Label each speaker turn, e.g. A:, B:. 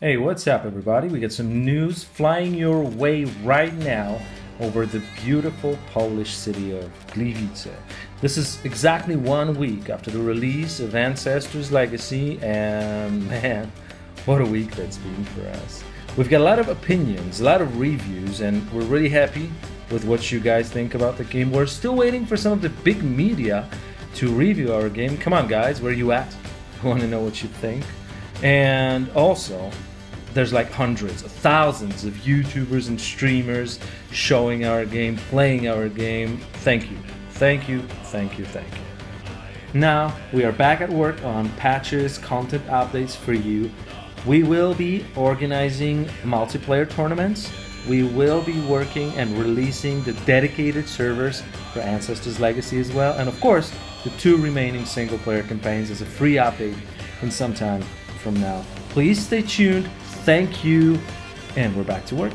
A: Hey, what's up, everybody? We got some news flying your way right now over the beautiful Polish city of Gliwice. This is exactly one week after the release of Ancestors Legacy, and man, what a week that's been for us. We've got a lot of opinions, a lot of reviews, and we're really happy with what you guys think about the game. We're still waiting for some of the big media to review our game. Come on, guys, where are you at? I want to know what you think. And also, there's like hundreds, thousands of YouTubers and streamers showing our game, playing our game. Thank you, thank you, thank you, thank you. Now we are back at work on patches, content updates for you. We will be organizing multiplayer tournaments. We will be working and releasing the dedicated servers for Ancestors Legacy as well. And of course, the two remaining single player campaigns as a free update in some time from now. Please stay tuned. Thank you. And we're back to work.